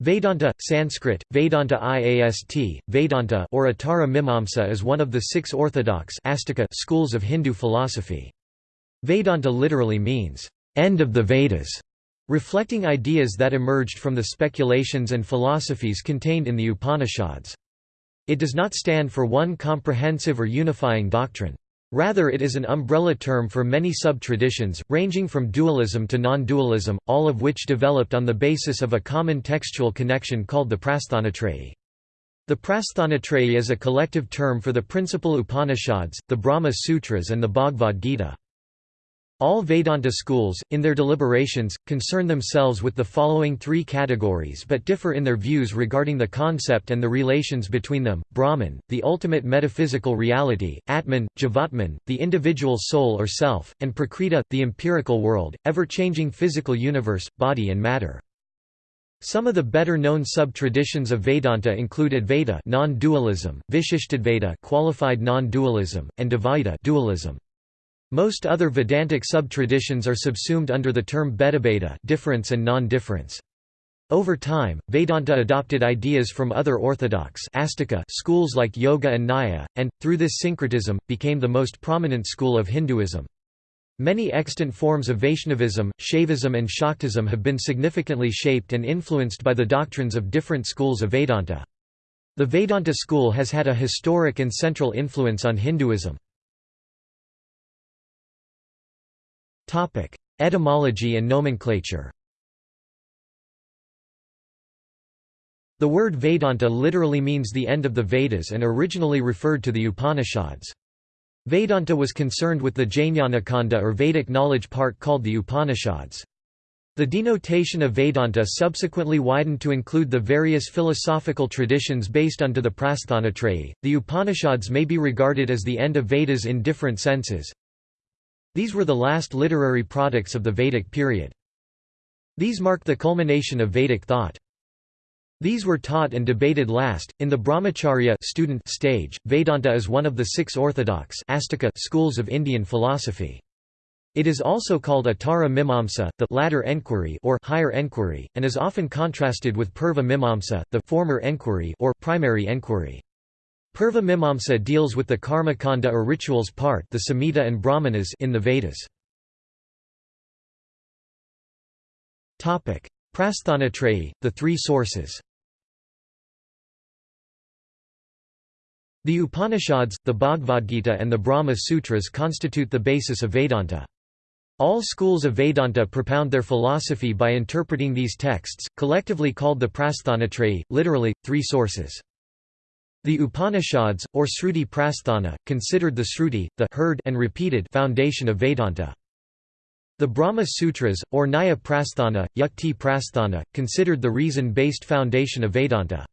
Vedanta, Sanskrit, Vedanta Iast, Vedanta or Uttara Mimamsa is one of the six orthodox schools of Hindu philosophy. Vedanta literally means, "...end of the Vedas", reflecting ideas that emerged from the speculations and philosophies contained in the Upanishads. It does not stand for one comprehensive or unifying doctrine. Rather it is an umbrella term for many sub-traditions, ranging from dualism to non-dualism, all of which developed on the basis of a common textual connection called the Prasthanatrayi. The Prasthanatrayi is a collective term for the principal Upanishads, the Brahma Sutras and the Bhagavad Gita. All Vedanta schools, in their deliberations, concern themselves with the following three categories but differ in their views regarding the concept and the relations between them, Brahman, the ultimate metaphysical reality, Atman, Jivatman, the individual soul or self, and Prakriti, the empirical world, ever-changing physical universe, body and matter. Some of the better-known sub-traditions of Vedanta include Advaita non-dualism, Vishishtadvaita qualified non-dualism, and Dvaita dualism. Most other Vedantic sub-traditions are subsumed under the term Bhedabheda difference and non-difference. Over time, Vedanta adopted ideas from other orthodox astika schools like Yoga and Nyaya, and, through this syncretism, became the most prominent school of Hinduism. Many extant forms of Vaishnavism, Shaivism and Shaktism have been significantly shaped and influenced by the doctrines of different schools of Vedanta. The Vedanta school has had a historic and central influence on Hinduism. Topic: Etymology and nomenclature. The word Vedanta literally means the end of the Vedas and originally referred to the Upanishads. Vedanta was concerned with the Jnanakanda or Vedic knowledge part called the Upanishads. The denotation of Vedanta subsequently widened to include the various philosophical traditions based onto the Prasthanatrayi. The Upanishads may be regarded as the end of Vedas in different senses. These were the last literary products of the Vedic period. These mark the culmination of Vedic thought. These were taught and debated last. In the Brahmacharya student stage, Vedanta is one of the six orthodox Astika schools of Indian philosophy. It is also called Uttara Mimamsa, the latter enquiry or higher enquiry, and is often contrasted with Purva Mimamsa, the former enquiry or primary enquiry. Purva Mimamsa deals with the karma kanda or rituals part the Samhita and Brahmanas in the Vedas. Prasthanatrayi, the three sources The Upanishads, the Bhagavad Gita and the Brahma Sutras constitute the basis of Vedanta. All schools of Vedanta propound their philosophy by interpreting these texts, collectively called the Prasthanatrayi, literally, three sources. The Upanishads, or Sruti Prasthana, considered the Sruti, the heard and repeated foundation of Vedanta. The Brahma Sutras, or Nyaya Prasthana, Yukti Prasthana, considered the reason-based foundation of Vedanta.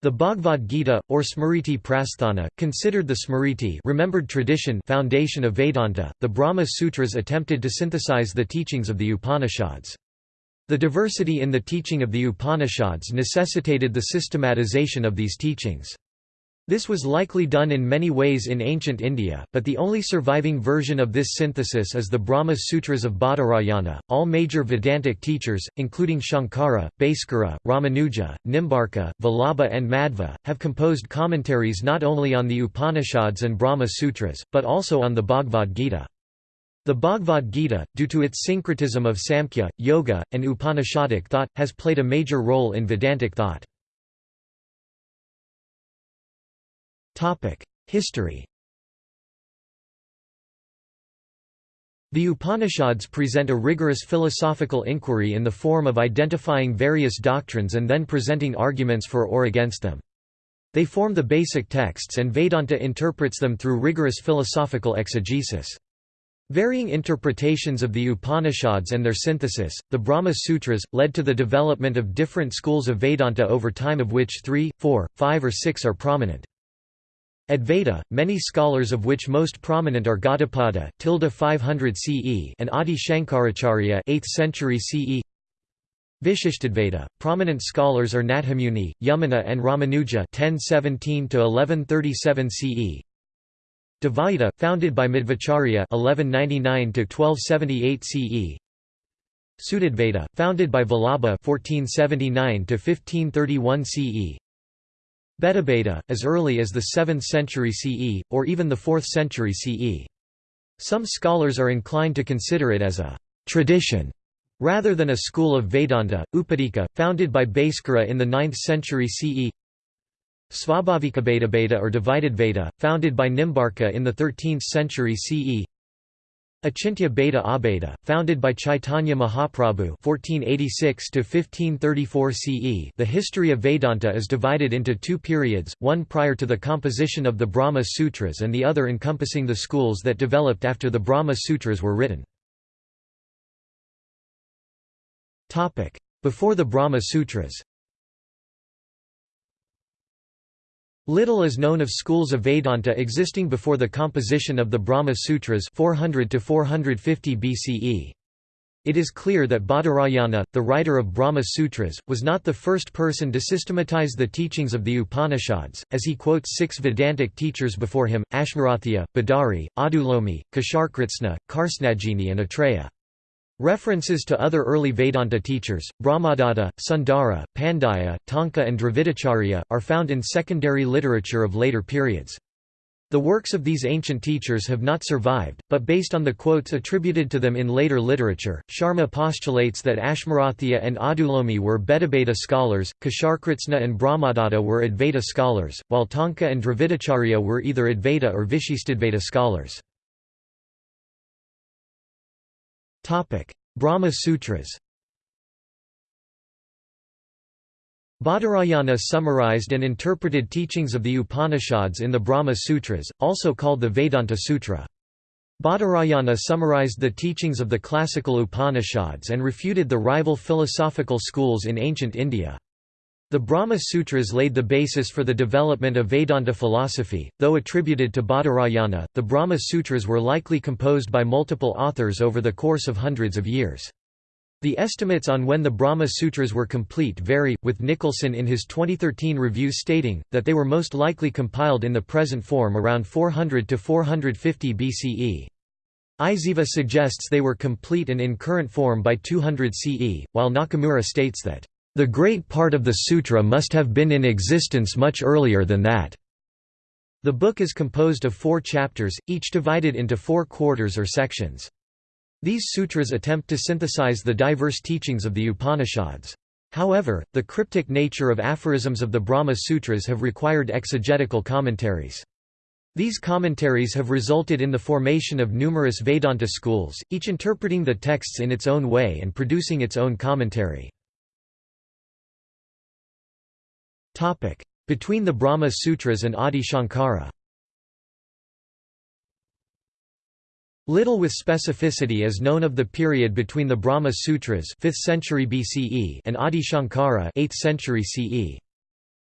The Bhagavad Gita, or Smriti Prasthana, considered the Smriti remembered tradition foundation of Vedanta. The Brahma Sutras attempted to synthesize the teachings of the Upanishads. The diversity in the teaching of the Upanishads necessitated the systematization of these teachings. This was likely done in many ways in ancient India, but the only surviving version of this synthesis is the Brahma Sutras of Badarayana. All major Vedantic teachers, including Shankara, Bhaskara, Ramanuja, Nimbarka, Vallabha, and Madhva, have composed commentaries not only on the Upanishads and Brahma Sutras, but also on the Bhagavad Gita. The Bhagavad Gita, due to its syncretism of Samkhya, Yoga, and Upanishadic thought, has played a major role in Vedantic thought. History The Upanishads present a rigorous philosophical inquiry in the form of identifying various doctrines and then presenting arguments for or against them. They form the basic texts and Vedanta interprets them through rigorous philosophical exegesis. Varying interpretations of the Upanishads and their synthesis, the Brahma Sutras, led to the development of different schools of Vedanta over time of which three, four, five or six are prominent. Advaita, many scholars of which most prominent are Gaudapada, tilde 500 CE and Adi Shankaracharya 8th century CE. Vishishtadvaita, prominent scholars are Nathamuni, Yamuna and Ramanuja 1017 to 1137 CE. Dvaita, founded by Madhvacharya (1199–1278 CE). Shuddhadvaita, founded by Vallabha 1479–1531 CE Bhedabheda, as early as the 7th century CE, or even the 4th century CE. Some scholars are inclined to consider it as a «tradition» rather than a school of Vedanta, Upadika, founded by Bhaskara in the 9th century CE Svabhavika Beda or divided Veda, founded by Nimbarka in the 13th century CE Achintya Bheda Abheda, founded by Chaitanya Mahaprabhu (1486–1534 CE). The history of Vedanta is divided into two periods: one prior to the composition of the Brahma Sutras, and the other encompassing the schools that developed after the Brahma Sutras were written. Topic: Before the Brahma Sutras. Little is known of schools of Vedanta existing before the composition of the Brahma Sutras 400 to 450 BCE. It is clear that Badarayana, the writer of Brahma Sutras, was not the first person to systematize the teachings of the Upanishads, as he quotes six Vedantic teachers before him, Ashmarathya, Badari, Adulomi, Kasharkritsna, Karsnajini and Atreya. References to other early Vedanta teachers, Brahmadatta, Sundara, Pandaya, Tonka and Dravidacharya, are found in secondary literature of later periods. The works of these ancient teachers have not survived, but based on the quotes attributed to them in later literature, Sharma postulates that Ashmarathya and Adulomi were Bhedabheda scholars, Kasharkritsna and Brahmadatta were Advaita scholars, while Tonka and Dravidacharya were either Advaita or Vishistadvaita scholars. Brahma Sutras Badarayana summarized and interpreted teachings of the Upanishads in the Brahma Sutras, also called the Vedanta Sutra. Badarayana summarized the teachings of the classical Upanishads and refuted the rival philosophical schools in ancient India. The Brahma Sutras laid the basis for the development of Vedanta philosophy, though attributed to Badarayana, the Brahma Sutras were likely composed by multiple authors over the course of hundreds of years. The estimates on when the Brahma Sutras were complete vary, with Nicholson in his 2013 review stating, that they were most likely compiled in the present form around 400 to 450 BCE. Isayeva suggests they were complete and in current form by 200 CE, while Nakamura states that the great part of the sutra must have been in existence much earlier than that. The book is composed of four chapters, each divided into four quarters or sections. These sutras attempt to synthesize the diverse teachings of the Upanishads. However, the cryptic nature of aphorisms of the Brahma Sutras have required exegetical commentaries. These commentaries have resulted in the formation of numerous Vedanta schools, each interpreting the texts in its own way and producing its own commentary. Between the Brahma Sutras and Adi Shankara Little with specificity is known of the period between the Brahma Sutras 5th century BCE and Adi Shankara 8th century CE.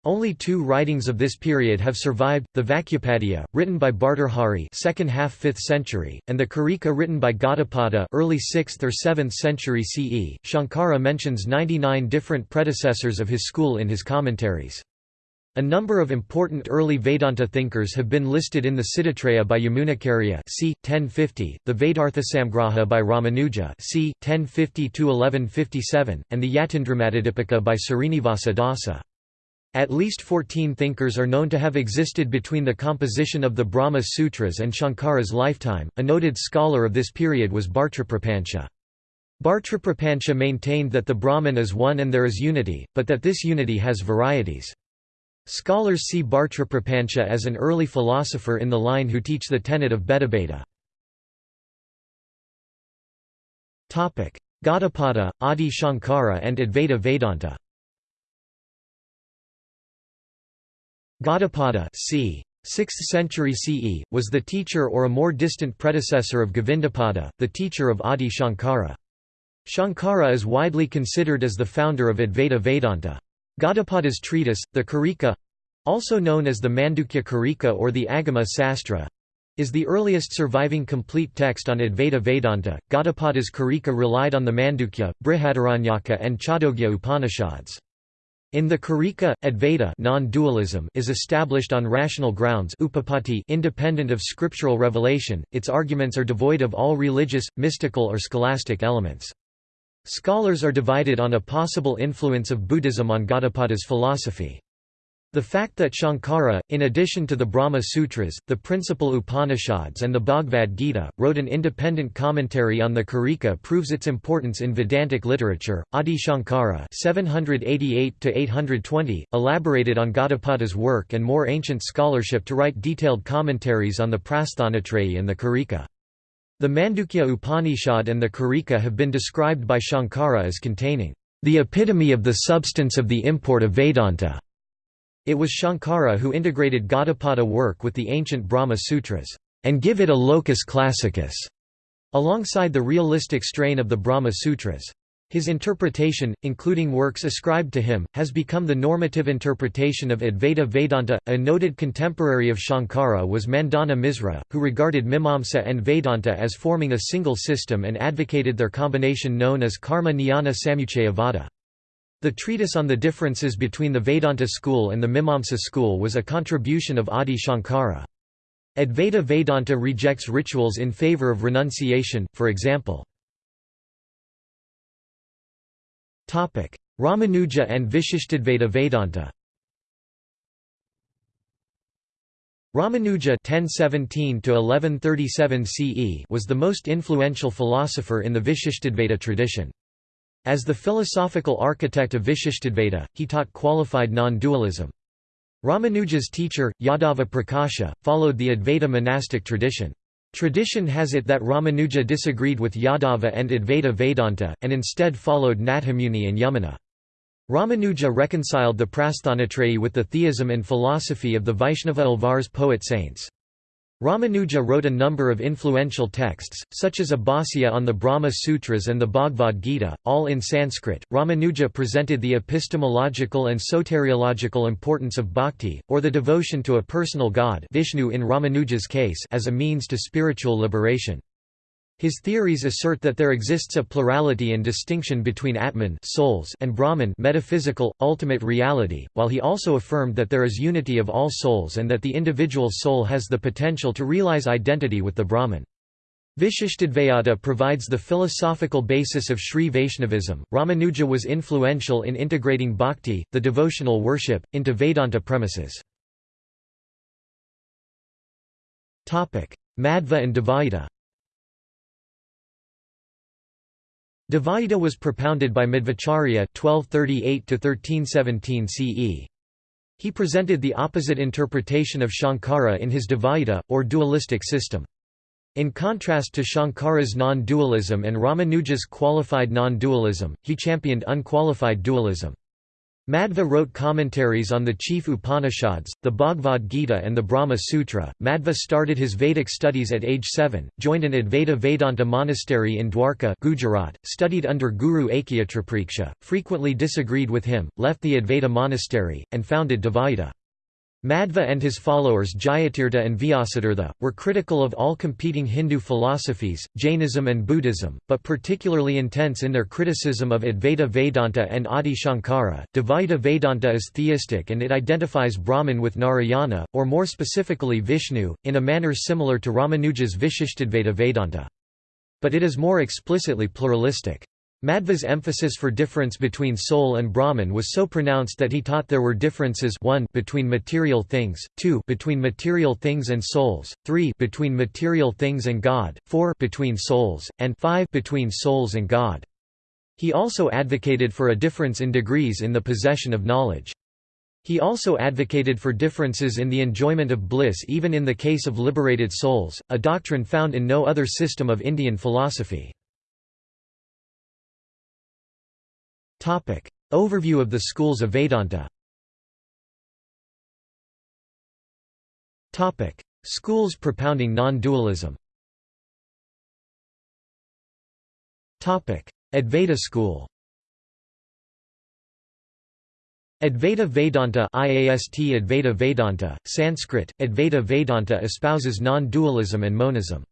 Only two writings of this period have survived, the Vakyapadiya, written by Bhartrhari second half 5th century, and the Karika written by Gaudapada early 6th or 7th century CE. Shankara mentions 99 different predecessors of his school in his commentaries. A number of important early Vedanta thinkers have been listed in the Siddhitraya by Yamunacharya c. 1050, the Vedarthasamgraha by Ramanuja c. 1050–1157, and the Yatindramatidipika by Srinivasa Dasa. At least 14 thinkers are known to have existed between the composition of the Brahma Sutras and Shankara's lifetime. A noted scholar of this period was Bhartraprapancha. Bhartraprapancha maintained that the Brahman is one and there is unity, but that this unity has varieties. Scholars see Bhartraprapancha as an early philosopher in the line who teach the tenet of Bhedabheda. Gaudapada, Adi Shankara and Advaita Vedanta Gaudapada c. 6th century CE, was the teacher or a more distant predecessor of Govindapada, the teacher of Adi Shankara. Shankara is widely considered as the founder of Advaita Vedanta. Gaudapada's treatise, the Karika—also known as the Mandukya Karika or the Agama Sastra, is the earliest surviving complete text on Advaita Vedanta. Gaudapada's Karika relied on the Mandukya, Brihadaranyaka and Chandogya Upanishads. In the Karika, Advaita non-dualism is established on rational grounds independent of scriptural revelation, its arguments are devoid of all religious, mystical or scholastic elements. Scholars are divided on a possible influence of Buddhism on Gaudapada's philosophy. The fact that Shankara, in addition to the Brahma Sutras, the principal Upanishads and the Bhagavad Gita, wrote an independent commentary on the Karika proves its importance in Vedantic literature. Adi Shankara (788–820) elaborated on Gaudapada's work and more ancient scholarship to write detailed commentaries on the Prasthanatrayi and the Karika. The Mandukya Upanishad and the Karika have been described by Shankara as containing the epitome of the substance of the import of Vedanta. It was Shankara who integrated Gaudapada work with the ancient Brahma Sutras, and give it a locus classicus, alongside the realistic strain of the Brahma Sutras. His interpretation, including works ascribed to him, has become the normative interpretation of Advaita Vedanta. A noted contemporary of Shankara was Mandana Misra, who regarded Mimamsa and Vedanta as forming a single system and advocated their combination known as Karma Jnana Samuchaya Vada. The treatise on the differences between the Vedanta school and the Mimamsa school was a contribution of Adi Shankara. Advaita Vedanta rejects rituals in favor of renunciation, for example. Ramanuja and Vishishtadvaita Vedanta Ramanuja (1017–1137 CE) was the most influential philosopher in the Vishishtadvaita tradition. As the philosophical architect of Vishishtadvaita, he taught qualified non-dualism. Ramanuja's teacher, Yadava Prakasha, followed the Advaita monastic tradition. Tradition has it that Ramanuja disagreed with Yadava and Advaita Vedanta, and instead followed Nathamuni and Yamuna. Ramanuja reconciled the Prasthanatrayi with the theism and philosophy of the Vaishnava Alvar's poet saints. Ramanuja wrote a number of influential texts, such as a Bhāsya on the Brahma Sutras and the Bhagavad Gita, all in Sanskrit. Ramanuja presented the epistemological and soteriological importance of bhakti, or the devotion to a personal god Vishnu in Ramanuja's case as a means to spiritual liberation. His theories assert that there exists a plurality and distinction between Atman souls and Brahman metaphysical, ultimate reality, while he also affirmed that there is unity of all souls and that the individual soul has the potential to realize identity with the Brahman. Vishishtadvaita provides the philosophical basis of Sri Vaishnavism. Ramanuja was influential in integrating bhakti, the devotional worship, into Vedanta premises. Madhva and Dvaita Dvaita was propounded by Madhvacharya (1238–1317 CE). He presented the opposite interpretation of Shankara in his Dvaita, or dualistic system. In contrast to Shankara's non-dualism and Ramanuja's qualified non-dualism, he championed unqualified dualism. Madhva wrote commentaries on the chief Upanishads, the Bhagavad Gita and the Brahma Sutra. Madhva started his Vedic studies at age 7, joined an Advaita Vedanta monastery in Dwarka Gujarat, studied under Guru Akyatripaksha, frequently disagreed with him, left the Advaita monastery, and founded Dvaita. Madhva and his followers Jayatirtha and Vyasatirtha, were critical of all competing Hindu philosophies, Jainism and Buddhism, but particularly intense in their criticism of Advaita Vedanta and Adi Shankara. Dvaita Vedanta is theistic and it identifies Brahman with Narayana, or more specifically Vishnu, in a manner similar to Ramanuja's Vishishtadvaita Vedanta. But it is more explicitly pluralistic. Madhva's emphasis for difference between soul and Brahman was so pronounced that he taught there were differences 1 between material things, 2 between material things and souls, 3 between material things and God, 4 between souls, and 5 between souls and God. He also advocated for a difference in degrees in the possession of knowledge. He also advocated for differences in the enjoyment of bliss even in the case of liberated souls, a doctrine found in no other system of Indian philosophy. Overview of the schools of Vedanta Topic. Schools propounding non-dualism. Advaita school Advaita Vedanta IAST Advaita Vedanta, Sanskrit, Advaita Vedanta espouses non-dualism and monism.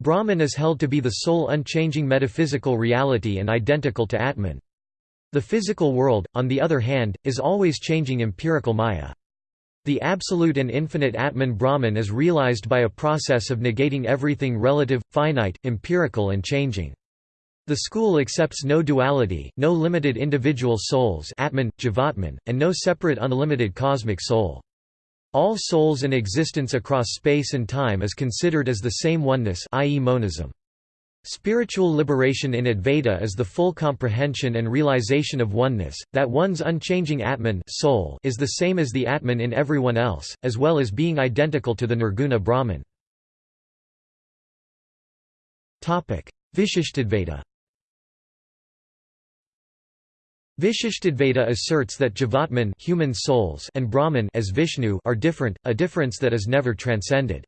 Brahman is held to be the sole unchanging metaphysical reality and identical to Atman. The physical world, on the other hand, is always changing empirical maya. The absolute and infinite Atman Brahman is realized by a process of negating everything relative, finite, empirical and changing. The school accepts no duality, no limited individual souls Atman, Jivatman, and no separate unlimited cosmic soul. All souls and existence across space and time is considered as the same oneness i.e. monism. Spiritual liberation in Advaita is the full comprehension and realization of oneness, that one's unchanging Atman soul is the same as the Atman in everyone else, as well as being identical to the Nirguna Brahman. Vishishtadvaita Vishishtadvaita asserts that Jivatman human souls and Brahman as Vishnu are different, a difference that is never transcended.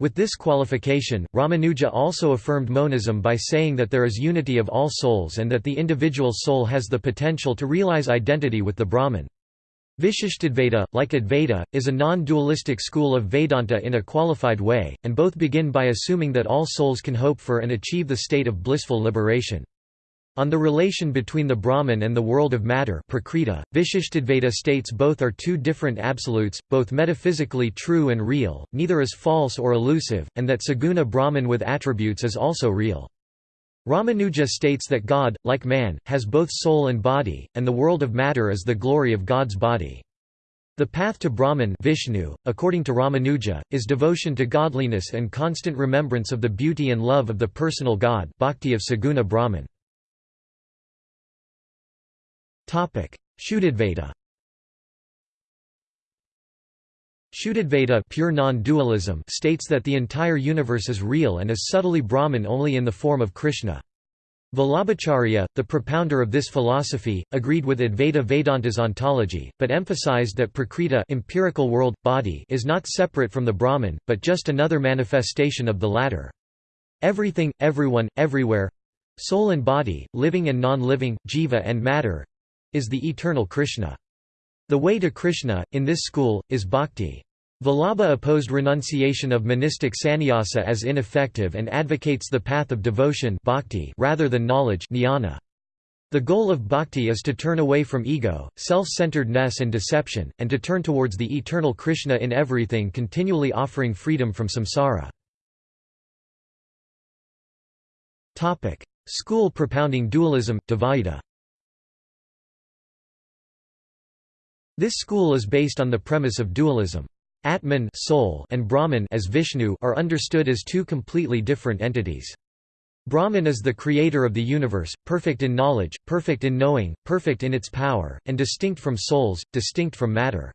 With this qualification, Ramanuja also affirmed monism by saying that there is unity of all souls and that the individual soul has the potential to realize identity with the Brahman. Vishishtadvaita, like Advaita, is a non-dualistic school of Vedanta in a qualified way, and both begin by assuming that all souls can hope for and achieve the state of blissful liberation. On the relation between the Brahman and the world of matter Prakriti, Vishishtadvaita states both are two different absolutes, both metaphysically true and real, neither is false or elusive, and that Saguna Brahman with attributes is also real. Ramanuja states that God, like man, has both soul and body, and the world of matter is the glory of God's body. The path to Brahman Vishnu, according to Ramanuja, is devotion to godliness and constant remembrance of the beauty and love of the personal God bhakti of Saguna Brahman. Shuddhadvaita Shuddhadvaita pure non-dualism states that the entire universe is real and is subtly Brahman only in the form of Krishna. Vallabhacharya, the propounder of this philosophy, agreed with Advaita Vedanta's ontology, but emphasized that Prakriti empirical world, body is not separate from the Brahman, but just another manifestation of the latter. Everything, everyone, everywhere—soul and body, living and non-living, jiva and matter, is the eternal Krishna. The way to Krishna, in this school, is bhakti. Vallabha opposed renunciation of monistic sannyasa as ineffective and advocates the path of devotion bhakti rather than knowledge jnana. The goal of bhakti is to turn away from ego, self-centeredness and deception, and to turn towards the eternal Krishna in everything continually offering freedom from samsara. School propounding dualism, Dvaita This school is based on the premise of dualism. Atman soul and Brahman as Vishnu are understood as two completely different entities. Brahman is the creator of the universe, perfect in knowledge, perfect in knowing, perfect in its power, and distinct from souls, distinct from matter.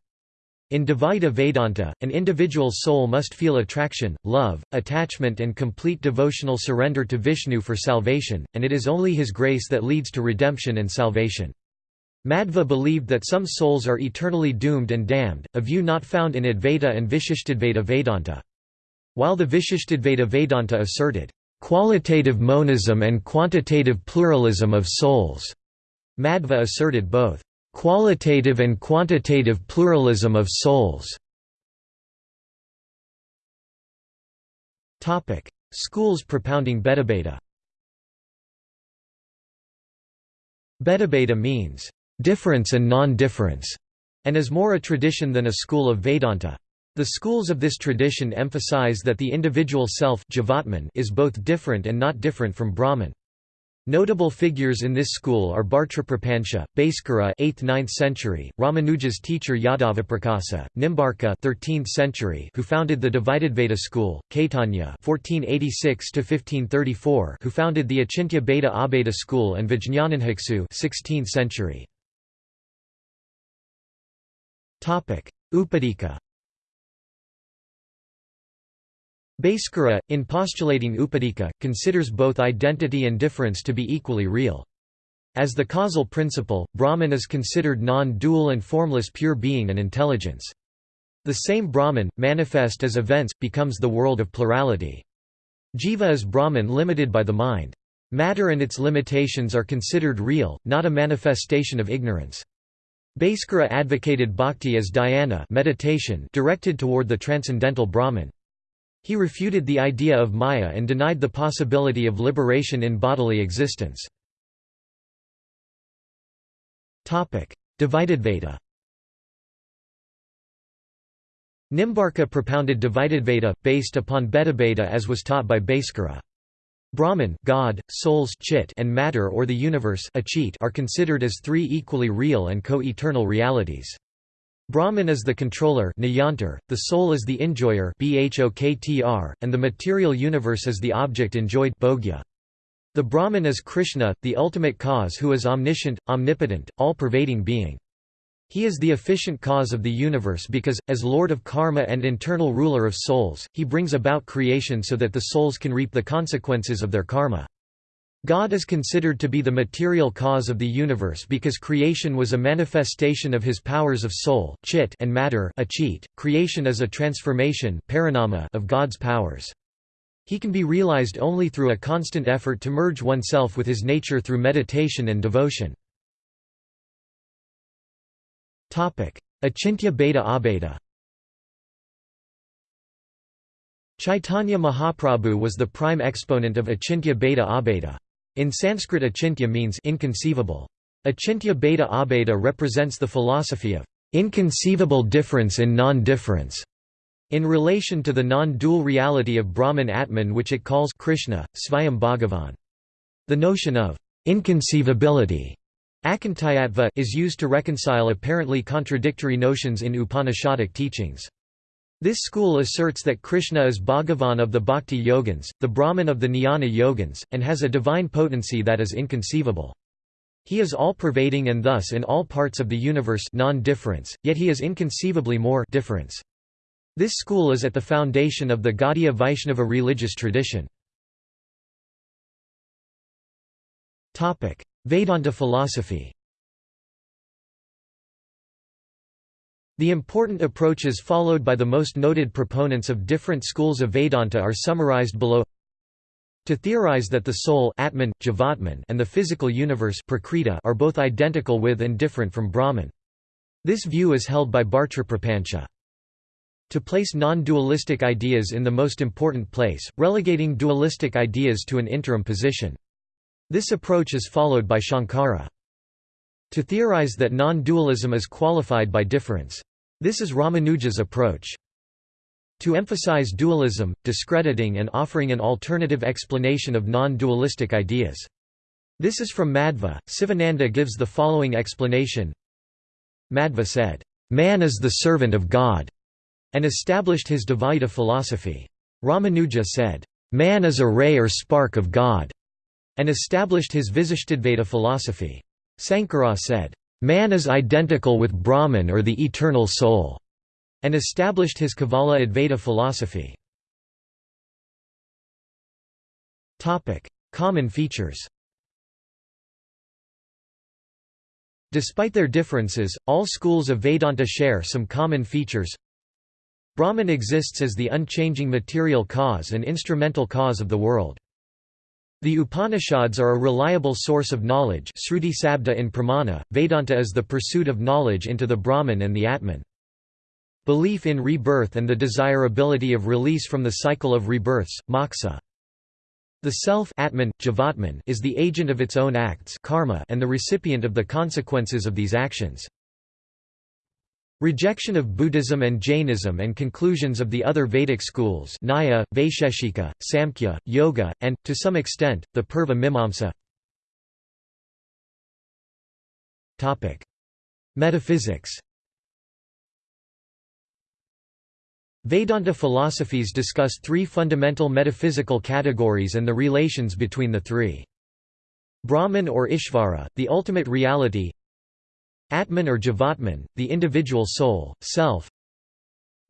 In Dvaita Vedanta, an individual soul must feel attraction, love, attachment and complete devotional surrender to Vishnu for salvation, and it is only his grace that leads to redemption and salvation. Madhva believed that some souls are eternally doomed and damned, a view not found in Advaita and Vishishtadvaita Vedanta. While the Vishishtadvaita Vedanta asserted, "...qualitative monism and quantitative pluralism of souls," Madhva asserted both, "...qualitative and quantitative pluralism of souls." Schools propounding Bhedabheda Bhedabheda means difference and non-difference, and is more a tradition than a school of Vedanta. The schools of this tradition emphasize that the individual self is both different and not different from Brahman. Notable figures in this school are Bhartraprapancha, Bhaskara 8th–9th century, Ramanuja's teacher Yadavaprakasa, Nimbarka 13th century who founded the Dvaitadvaita school, Caitanya 1486–1534 who founded the Achintya Bheda Abheda school and Vijñananbhiksu 16th century. Upadika Bhaskara, in postulating Upadika, considers both identity and difference to be equally real. As the causal principle, Brahman is considered non-dual and formless pure being and intelligence. The same Brahman, manifest as events, becomes the world of plurality. Jiva is Brahman limited by the mind. Matter and its limitations are considered real, not a manifestation of ignorance. Bhaskara advocated bhakti as dhyana meditation directed toward the transcendental Brahman. He refuted the idea of Maya and denied the possibility of liberation in bodily existence. Dvaitadvaita Nimbarka propounded Dvaitadvaita, based upon Bhedabheda as was taught by Bhaskara. Brahman God, souls chit and matter or the universe achit are considered as three equally real and co-eternal realities. Brahman is the controller the soul is the enjoyer and the material universe is the object enjoyed The Brahman is Krishna, the ultimate cause who is omniscient, omnipotent, all-pervading being. He is the efficient cause of the universe because, as Lord of Karma and internal ruler of souls, he brings about creation so that the souls can reap the consequences of their karma. God is considered to be the material cause of the universe because creation was a manifestation of his powers of soul chit and matter achit. .Creation is a transformation of God's powers. He can be realized only through a constant effort to merge oneself with his nature through meditation and devotion. Achintya Bheda Abheda Chaitanya Mahaprabhu was the prime exponent of Achintya Bheda Abheda. In Sanskrit Achintya means inconceivable. Achintya Bheda Abheda represents the philosophy of inconceivable difference in non-difference in relation to the non-dual reality of Brahman Atman which it calls Krishna, Svayam Bhagavan. The notion of inconceivability Akantayatva is used to reconcile apparently contradictory notions in Upanishadic teachings. This school asserts that Krishna is Bhagavan of the Bhakti Yogins, the Brahman of the Jnana Yogins, and has a divine potency that is inconceivable. He is all-pervading and thus in all parts of the universe non-difference, yet he is inconceivably more difference. This school is at the foundation of the Gaudiya Vaishnava religious tradition. Vedanta philosophy The important approaches followed by the most noted proponents of different schools of Vedanta are summarized below to theorize that the soul Atman, Jivatman, and the physical universe Prakriti are both identical with and different from Brahman. This view is held by Bhartraprapancha. To place non-dualistic ideas in the most important place, relegating dualistic ideas to an interim position. This approach is followed by Shankara. To theorize that non-dualism is qualified by difference. This is Ramanuja's approach. To emphasize dualism, discrediting and offering an alternative explanation of non-dualistic ideas. This is from Madhva. Sivananda gives the following explanation. Madhva said, "Man is the servant of God," and established his Dvaita philosophy. Ramanuja said, "Man is a ray or spark of God." And established his Visishtadvaita philosophy. Sankara said, "...man is identical with Brahman or the eternal soul", and established his Kevala Advaita philosophy. Common features Despite their differences, all schools of Vedanta share some common features. Brahman exists as the unchanging material cause and instrumental cause of the world. The Upanishads are a reliable source of knowledge Sruti Sabda in Pramana, Vedanta is the pursuit of knowledge into the Brahman and the Atman. Belief in rebirth and the desirability of release from the cycle of rebirths, moksha. The self Atman, Jivatman, is the agent of its own acts karma and the recipient of the consequences of these actions. Rejection of Buddhism and Jainism and conclusions of the other Vedic schools Nyaya, Vaisheshika, Samkhya, Yoga, and, to some extent, the Purva Mimamsa Metaphysics Vedanta philosophies discuss three fundamental metaphysical categories and the relations between the three. Brahman or Ishvara, the ultimate reality Atman or Jivatman, the individual soul, self.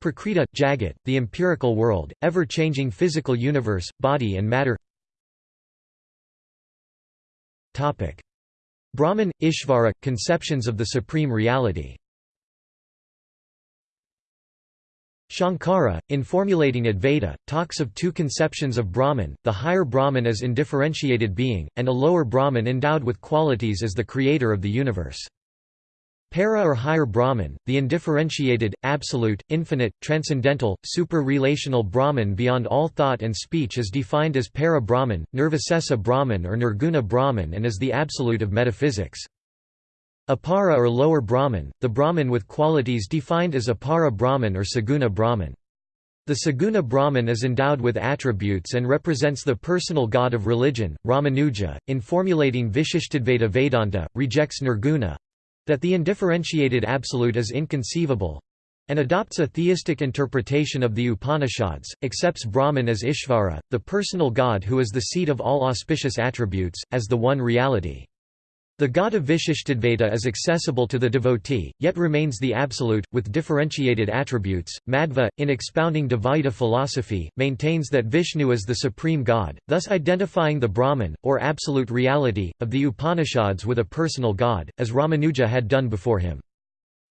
Prakriti, Jagat, the empirical world, ever-changing physical universe, body and matter. Topic: Brahman, Ishvara, conceptions of the supreme reality. Shankara, in formulating Advaita, talks of two conceptions of Brahman, the higher Brahman as indifferentiated being, and a lower Brahman endowed with qualities as the creator of the universe. Para or higher Brahman, the undifferentiated, absolute, infinite, transcendental, super-relational Brahman beyond all thought and speech is defined as Para Brahman, Nirvisesa Brahman or Nirguna Brahman and is the absolute of metaphysics. Apara or lower Brahman, the Brahman with qualities defined as Apara Brahman or Saguna Brahman. The Saguna Brahman is endowed with attributes and represents the personal god of religion. Ramanuja, in formulating Vishishtadvaita Vedanta, rejects nirguna that the undifferentiated absolute is inconceivable and adopts a theistic interpretation of the Upanishads, accepts Brahman as Ishvara, the personal god who is the seat of all auspicious attributes, as the one reality. The god of Vishishtadvaita is accessible to the devotee, yet remains the absolute, with differentiated attributes. Madhva, in expounding Dvaita philosophy, maintains that Vishnu is the supreme god, thus identifying the Brahman, or absolute reality, of the Upanishads with a personal god, as Ramanuja had done before him.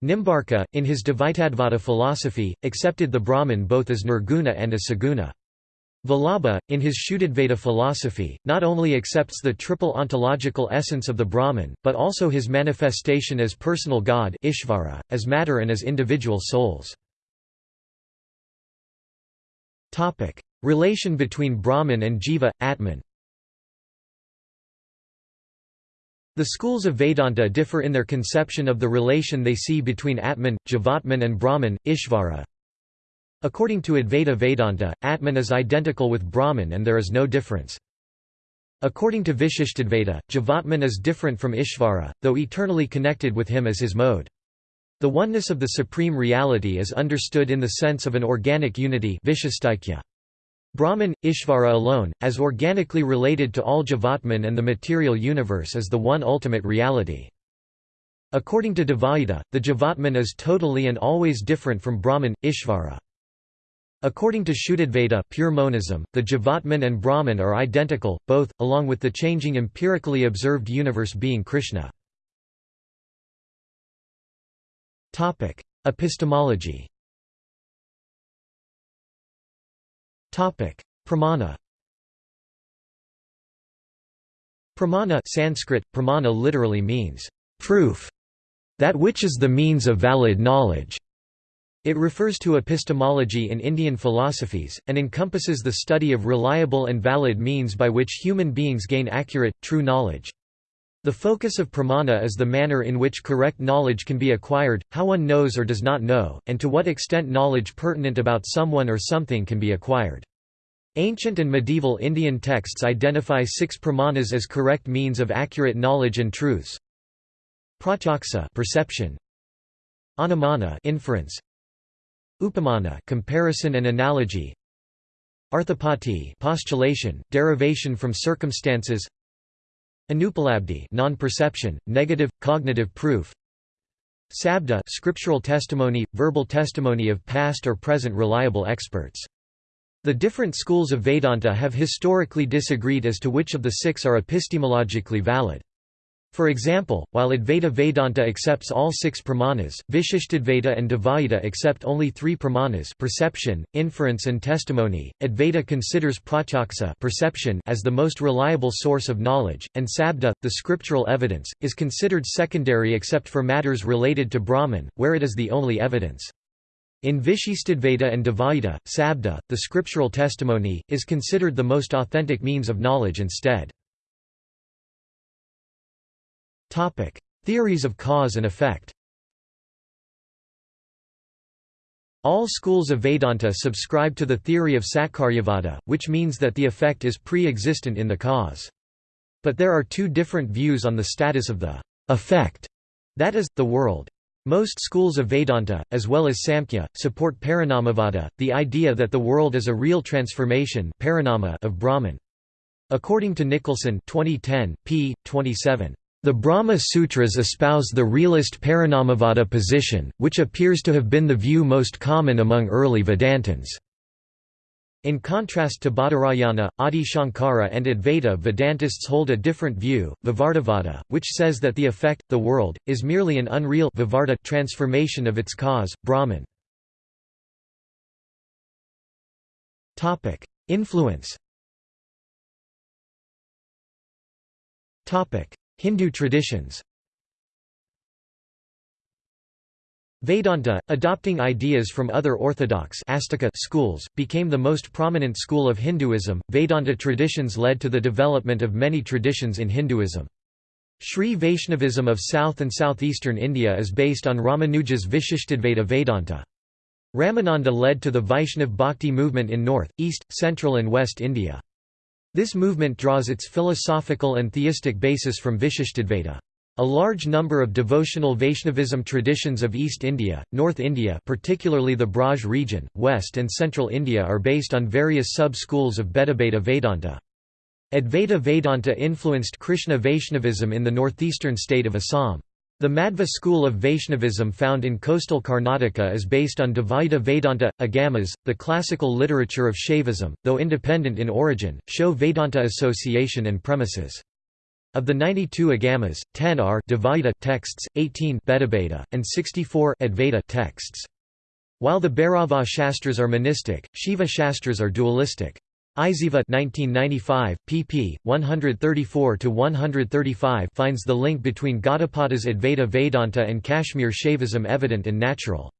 Nimbarka, in his Dvaitadvaita philosophy, accepted the Brahman both as nirguna and as saguna. Vallabha, in his Shuddhadvaita philosophy, not only accepts the triple ontological essence of the Brahman, but also his manifestation as personal God Ishvara, as matter and as individual souls. Relation between Brahman and Jiva, Atman. The schools of Vedanta differ in their conception of the relation they see between Atman, Jivatman and Brahman, Ishvara, According to Advaita Vedanta, Atman is identical with Brahman and there is no difference. According to Vishishtadvaita, Jivatman is different from Ishvara, though eternally connected with him as his mode. The oneness of the supreme reality is understood in the sense of an organic unity Brahman, Ishvara alone, as organically related to all Jivatman and the material universe is the one ultimate reality. According to Dvaita, the Jivatman is totally and always different from Brahman, Ishvara. According to Shuddhadvaita pure monism, the Jivatman and Brahman are identical, both, along with the changing empirically observed universe being Krishna. Epistemology Pramana Pramana Sanskrit, pramana literally means, proof, that which is the means of valid knowledge. It refers to epistemology in Indian philosophies, and encompasses the study of reliable and valid means by which human beings gain accurate, true knowledge. The focus of pramana is the manner in which correct knowledge can be acquired, how one knows or does not know, and to what extent knowledge pertinent about someone or something can be acquired. Ancient and medieval Indian texts identify six pramanas as correct means of accurate knowledge and truths. Pratyaksa perception, Anumana inference, Upamana comparison and analogy Arthapati postulation, derivation from circumstances Anupalabdhi non-perception, negative, cognitive proof Sabda scriptural testimony, verbal testimony of past or present reliable experts. The different schools of Vedanta have historically disagreed as to which of the six are epistemologically valid. For example, while Advaita Vedanta accepts all six pramanas, Vishishtadvaita and Dvaita accept only three pramanas perception, inference and testimony. Advaita considers pratyaksa perception as the most reliable source of knowledge, and sabda, the scriptural evidence, is considered secondary except for matters related to Brahman, where it is the only evidence. In Vishishtadvaita and Dvaita, sabda, the scriptural testimony, is considered the most authentic means of knowledge instead. Topic: Theories of cause and effect. All schools of Vedanta subscribe to the theory of Satkaryavada, which means that the effect is pre-existent in the cause. But there are two different views on the status of the effect, that is, the world. Most schools of Vedanta, as well as Samkhya, support Parinamavada, the idea that the world is a real transformation of Brahman. According to Nicholson 2010, p. 27, the Brahma Sutras espouse the realist Parinamavada position, which appears to have been the view most common among early Vedantins. In contrast to Badarayana, Adi Shankara and Advaita Vedantists hold a different view, Vivartavada, which says that the effect, the world, is merely an unreal Vivarta transformation of its cause, Brahman. Influence Hindu traditions Vedanta, adopting ideas from other orthodox schools, became the most prominent school of Hinduism. Vedanta traditions led to the development of many traditions in Hinduism. Sri Vaishnavism of south and southeastern India is based on Ramanuja's Vishishtadvaita Vedanta. Ramananda led to the Vaishnav Bhakti movement in north, east, central and west India. This movement draws its philosophical and theistic basis from Vishishtadvaita. A large number of devotional Vaishnavism traditions of East India, North India particularly the Braj region, West and Central India are based on various sub-schools of Bhedabheda Vedanta. Advaita Vedanta influenced Krishna Vaishnavism in the northeastern state of Assam. The Madhva school of Vaishnavism found in coastal Karnataka is based on Dvaita Vedanta. Agamas, the classical literature of Shaivism, though independent in origin, show Vedanta association and premises. Of the 92 Agamas, 10 are Dvaita texts, 18 Bhedabheda, and 64 Advaita texts. While the Bhairava Shastras are monistic, Shiva Shastras are dualistic. Isayeva 1995, pp. 134–135 finds the link between Gaudapada's Advaita Vedanta and Kashmir Shaivism evident and natural.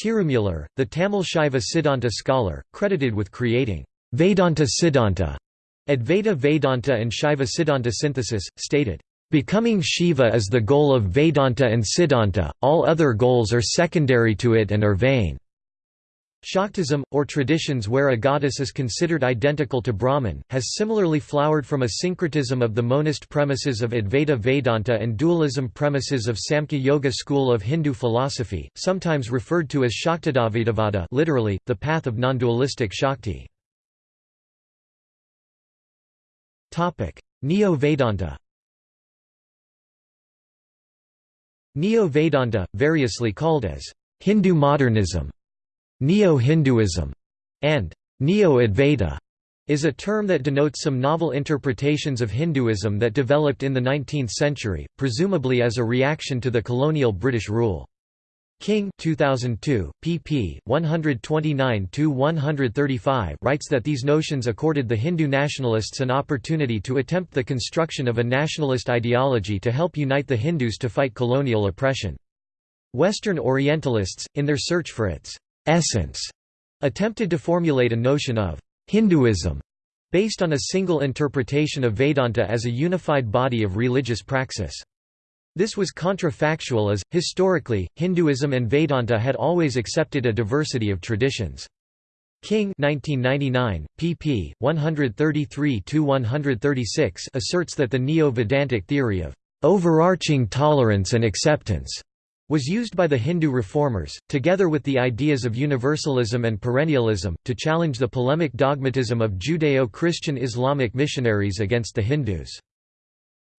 Tirumular, the Tamil Shaiva Siddhanta scholar, credited with creating Vedanta Siddhanta, Advaita Vedanta and Shaiva Siddhanta synthesis, stated, "...becoming Shiva is the goal of Vedanta and Siddhanta, all other goals are secondary to it and are vain." Shaktism, or traditions where a goddess is considered identical to Brahman, has similarly flowered from a syncretism of the monist premises of Advaita Vedanta and dualism premises of Samkhya Yoga school of Hindu philosophy, sometimes referred to as Shaktidvaitavada literally, the path of non-dualistic Shakti. Neo-Vedanta Neo-Vedanta, variously called as Hindu modernism Neo-Hinduism, and Neo-Advaita is a term that denotes some novel interpretations of Hinduism that developed in the 19th century, presumably as a reaction to the colonial British rule. King 2002, pp. 129–135 writes that these notions accorded the Hindu nationalists an opportunity to attempt the construction of a nationalist ideology to help unite the Hindus to fight colonial oppression. Western Orientalists, in their search for its essence attempted to formulate a notion of Hinduism based on a single interpretation of Vedanta as a unified body of religious praxis. This was contrafactual as, historically, Hinduism and Vedanta had always accepted a diversity of traditions. King 1999, pp. 133–136 asserts that the Neo-Vedantic theory of overarching tolerance and acceptance was used by the Hindu reformers, together with the ideas of universalism and perennialism, to challenge the polemic dogmatism of Judeo-Christian Islamic missionaries against the Hindus.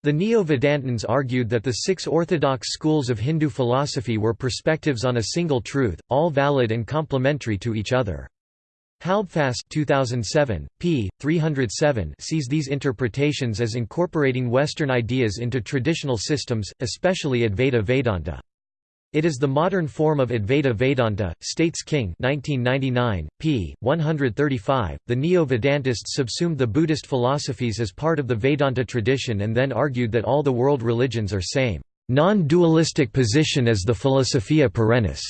The Neo-Vedantins argued that the six orthodox schools of Hindu philosophy were perspectives on a single truth, all valid and complementary to each other. Halbfass 2007, p. 307 sees these interpretations as incorporating Western ideas into traditional systems, especially Advaita Vedanta. It is the modern form of Advaita Vedanta, states King 1999, p. 135. The Neo-Vedantists subsumed the Buddhist philosophies as part of the Vedanta tradition and then argued that all the world religions are same, non-dualistic position as the Philosophia perennis,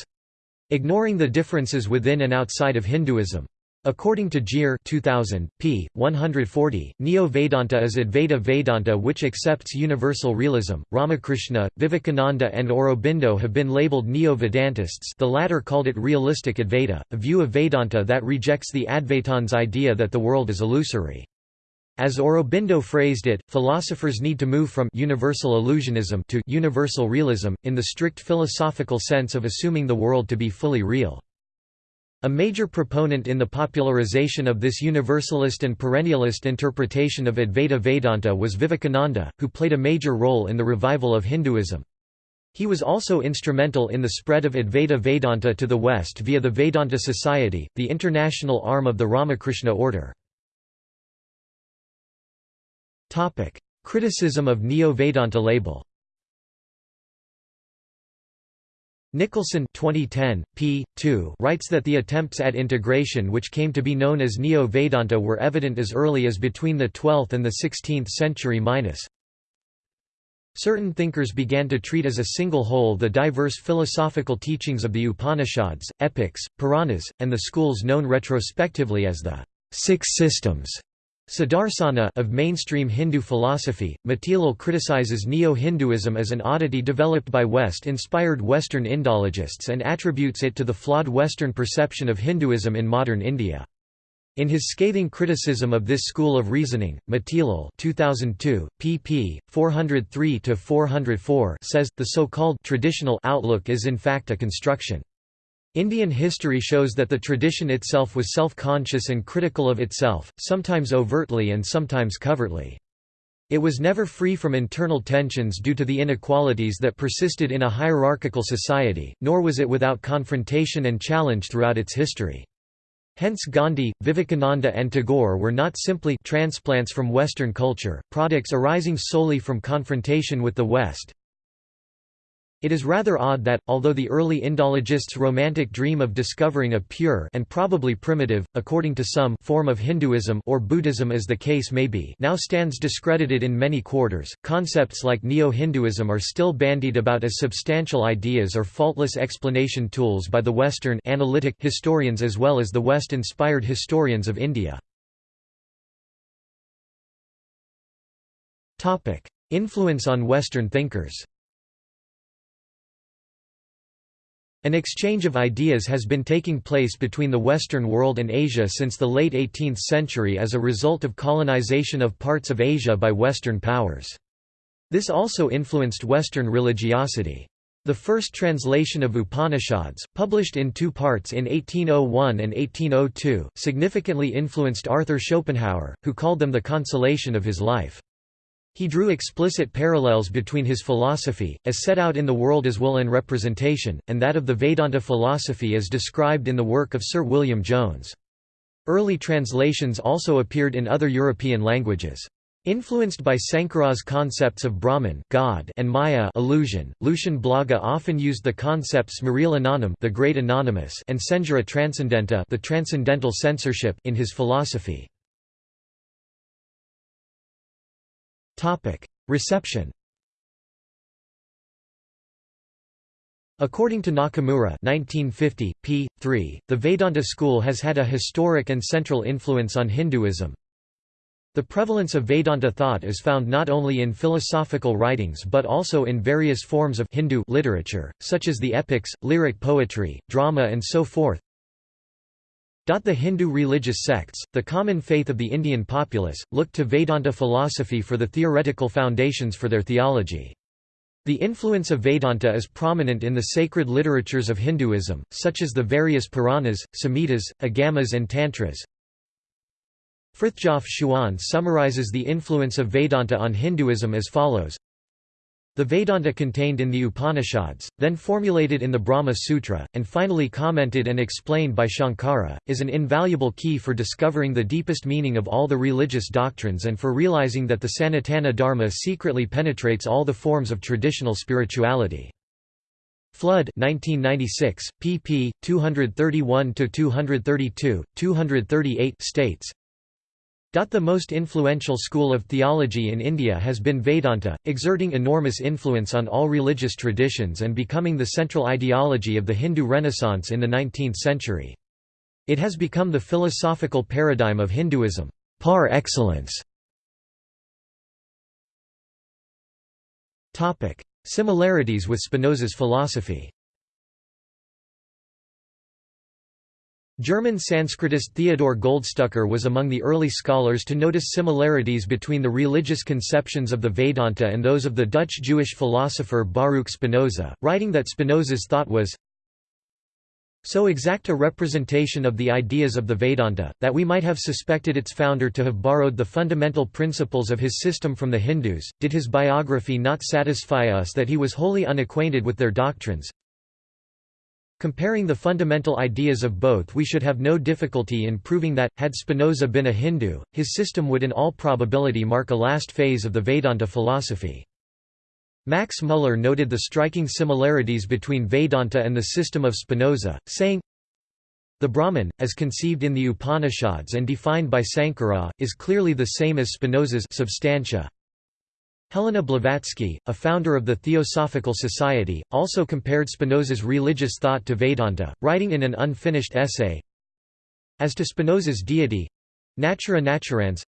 ignoring the differences within and outside of Hinduism. According to Gier 2000, p. 140, Neo-Vedanta is Advaita Vedanta which accepts universal realism. Ramakrishna, Vivekananda and Aurobindo have been labeled Neo-Vedantists the latter called it realistic Advaita, a view of Vedanta that rejects the Advaitins' idea that the world is illusory. As Aurobindo phrased it, philosophers need to move from universal illusionism to universal realism, in the strict philosophical sense of assuming the world to be fully real. A major proponent in the popularization of this universalist and perennialist interpretation of Advaita Vedanta was Vivekananda, who played a major role in the revival of Hinduism. He was also instrumental in the spread of Advaita Vedanta to the West via the Vedanta Society, the international arm of the Ramakrishna order. Criticism of Neo-Vedanta label Nicholson 2010, p. 2 writes that the attempts at integration which came to be known as Neo-Vedanta were evident as early as between the 12th and the 16th century minus. Certain thinkers began to treat as a single whole the diverse philosophical teachings of the Upanishads, epics, Puranas, and the schools known retrospectively as the Six Systems. Sudarsana of mainstream Hindu philosophy, Matilal criticizes Neo-Hinduism as an oddity developed by West-inspired Western Indologists and attributes it to the flawed Western perception of Hinduism in modern India. In his scathing criticism of this school of reasoning, Matilal 2002, pp. 403–404 says, the so-called traditional outlook is in fact a construction. Indian history shows that the tradition itself was self-conscious and critical of itself, sometimes overtly and sometimes covertly. It was never free from internal tensions due to the inequalities that persisted in a hierarchical society, nor was it without confrontation and challenge throughout its history. Hence Gandhi, Vivekananda and Tagore were not simply transplants from Western culture, products arising solely from confrontation with the West. It is rather odd that, although the early Indologists' romantic dream of discovering a pure and probably primitive, according to some form of Hinduism or Buddhism as the case may be now stands discredited in many quarters, concepts like Neo-Hinduism are still bandied about as substantial ideas or faultless explanation tools by the Western analytic historians as well as the West-inspired historians of India. Influence on Western thinkers An exchange of ideas has been taking place between the Western world and Asia since the late 18th century as a result of colonization of parts of Asia by Western powers. This also influenced Western religiosity. The first translation of Upanishads, published in two parts in 1801 and 1802, significantly influenced Arthur Schopenhauer, who called them the consolation of his life. He drew explicit parallels between his philosophy, as set out in The World as Will and Representation, and that of the Vedanta philosophy as described in the work of Sir William Jones. Early translations also appeared in other European languages. Influenced by Sankara's concepts of Brahman God and Maya illusion, Lucian Blaga often used the concepts Smriti Anandam the Great Anonymous and Senjura Transcendenta the Transcendental Censorship in his philosophy. Reception According to Nakamura 1950, p. 3, the Vedanta school has had a historic and central influence on Hinduism. The prevalence of Vedanta thought is found not only in philosophical writings but also in various forms of Hindu literature, such as the epics, lyric poetry, drama and so forth. The Hindu religious sects, the common faith of the Indian populace, looked to Vedanta philosophy for the theoretical foundations for their theology. The influence of Vedanta is prominent in the sacred literatures of Hinduism, such as the various Puranas, Samhitas, Agamas and Tantras. Frithjof Schuon summarizes the influence of Vedanta on Hinduism as follows the Vedanta contained in the Upanishads, then formulated in the Brahma Sutra, and finally commented and explained by Shankara, is an invaluable key for discovering the deepest meaning of all the religious doctrines and for realizing that the Sanatana Dharma secretly penetrates all the forms of traditional spirituality. Flood 1996, pp. 231–232, 238 states, the most influential school of theology in India has been Vedanta, exerting enormous influence on all religious traditions and becoming the central ideology of the Hindu Renaissance in the 19th century. It has become the philosophical paradigm of Hinduism, par excellence. Similarities with Spinoza's philosophy German Sanskritist Theodor Goldstucker was among the early scholars to notice similarities between the religious conceptions of the Vedanta and those of the Dutch Jewish philosopher Baruch Spinoza, writing that Spinoza's thought was so exact a representation of the ideas of the Vedanta, that we might have suspected its founder to have borrowed the fundamental principles of his system from the Hindus. Did his biography not satisfy us that he was wholly unacquainted with their doctrines? Comparing the fundamental ideas of both we should have no difficulty in proving that, had Spinoza been a Hindu, his system would in all probability mark a last phase of the Vedanta philosophy. Max Muller noted the striking similarities between Vedanta and the system of Spinoza, saying, the Brahman, as conceived in the Upanishads and defined by Sankara, is clearly the same as Spinoza's substantia, Helena Blavatsky, a founder of the Theosophical Society, also compared Spinoza's religious thought to Vedanta, writing in an unfinished essay, As to Spinoza's deity natura naturans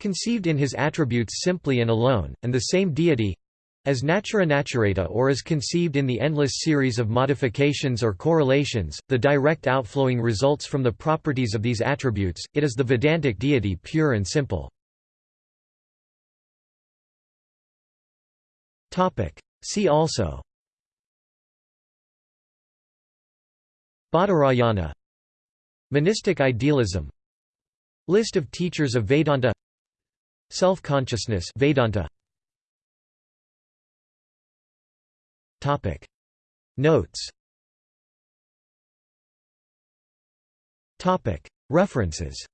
conceived in his attributes simply and alone, and the same deity as natura naturata or as conceived in the endless series of modifications or correlations, the direct outflowing results from the properties of these attributes, it is the Vedantic deity pure and simple. See also. Badarayana Monistic idealism. List of teachers of Vedanta. Self-consciousness Vedanta. Topic. Notes. Topic. References.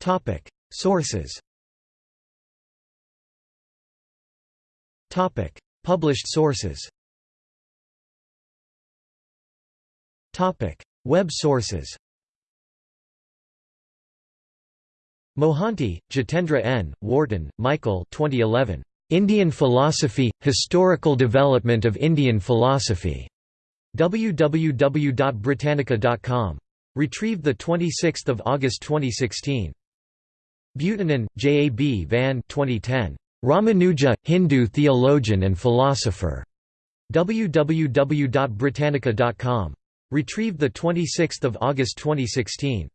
Topic. Sources Topic Published sources Topic Web sources Mohanty, Jitendra N., Wharton, Michael 2011. Indian Philosophy – Historical Development of Indian Philosophy. www.britannica.com. Retrieved 26 August 2016. Buitenen, J. A. B. Van 2010. Ramanuja, Hindu theologian and philosopher. www.britannica.com. Retrieved 26 August 2016.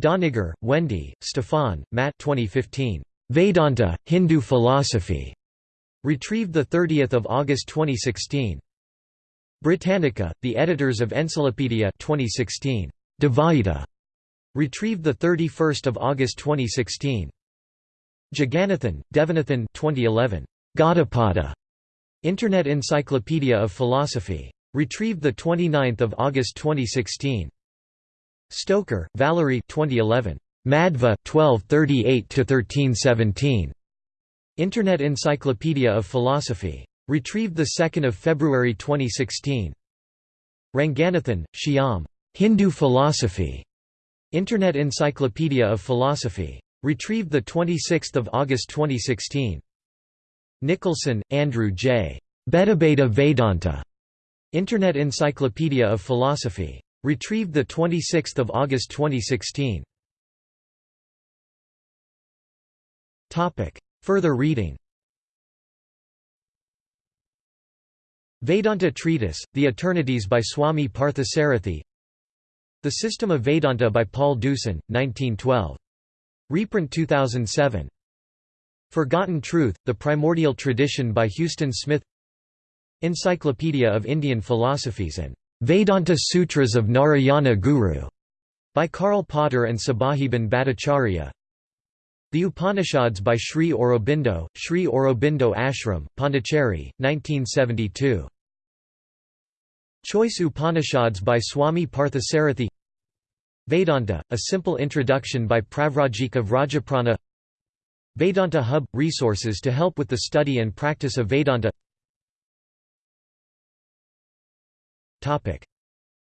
Doniger, Wendy, Stefon, Matt 2015. Vedanta, Hindu Philosophy. Retrieved 30 August 2016. Britannica, the editors of Encyclopedia 2016. Dvaita. Retrieved 31 August 2016. Jagannathan, Devanathan 2011. Gaudapada. Internet Encyclopedia of Philosophy. Retrieved 29 August 2016. Stoker, Valerie 2011. Madhva 1238–1317. Internet Encyclopedia of Philosophy. Retrieved 2 February 2016. Ranganathan, Shyam. Hindu Philosophy. Internet Encyclopedia of Philosophy. Retrieved 26 August 2016. Nicholson, Andrew J. Bhedabheda Vedanta. Internet Encyclopedia of Philosophy. Retrieved 26 August 2016. Further reading Vedanta Treatise, The Eternities by Swami Parthasarathi The System of Vedanta by Paul Deussen, 1912. Reprint 2007. Forgotten Truth, The Primordial Tradition by Huston Smith Encyclopedia of Indian Philosophies and Vedanta Sutras of Narayana Guru by Karl Potter and Sibajiban Bhattacharya. The Upanishads by Sri Aurobindo, Sri Aurobindo Ashram, Pondicherry, 1972. Choice Upanishads by Swami Parthasarathi Vedanta, A Simple Introduction by Pravrajika Vrajaprana Vedanta Hub – Resources to help with the study and practice of Vedanta.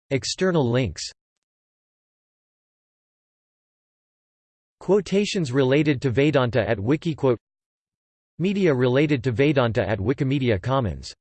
External links. Quotations related to Vedanta at Wikiquote. Media related to Vedanta at Wikimedia Commons